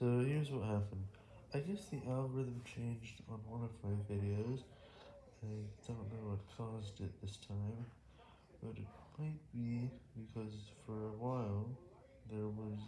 So here's what happened. I guess the algorithm changed on one of my videos. I don't know what caused it this time, but it might be because for a while there was